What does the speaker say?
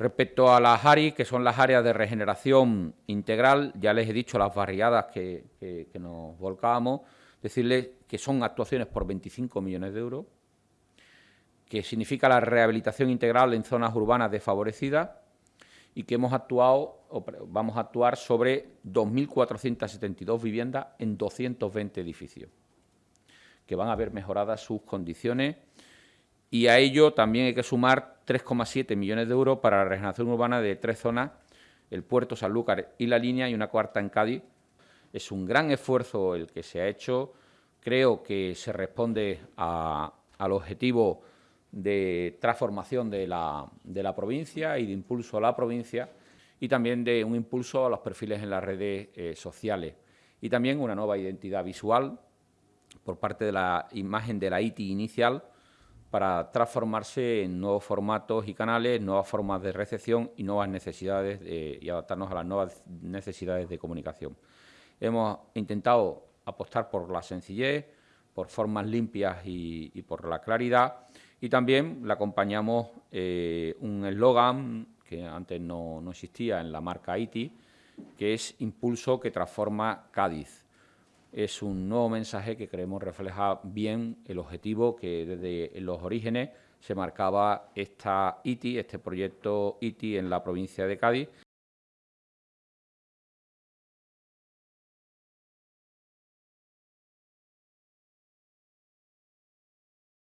Respecto a las ARI, que son las áreas de regeneración integral, ya les he dicho las barriadas que, nos volcábamos, decirles que son actuaciones por 25 millones de euros, que significa la rehabilitación integral en zonas urbanas desfavorecidas y que hemos actuado, vamos a actuar sobre 2.472 viviendas en 220 edificios, que van a ver mejoradas sus condiciones y a ello también hay que sumar 3,7 millones de euros para la regeneración urbana de tres zonas, el puerto Sanlúcar y la línea y una cuarta en Cádiz. Es un gran esfuerzo el que se ha hecho, creo que se responde al objetivo de transformación de la, provincia y de impulso a la provincia y también de un impulso a los perfiles en las redes eh, sociales y también una nueva identidad visual por parte de la imagen de la ITI inicial para transformarse en nuevos formatos y canales, nuevas formas de recepción y nuevas necesidades y adaptarnos a las nuevas necesidades de comunicación. Hemos intentado apostar por la sencillez, por formas limpias y, por la claridad y también le acompañamos eh, un eslogan que antes no, no existía en la marca ITI, que es Impulso que transforma Cádiz es un nuevo mensaje que creemos refleja bien el objetivo que desde los orígenes se marcaba esta ITI, este proyecto ITI en la provincia de Cádiz.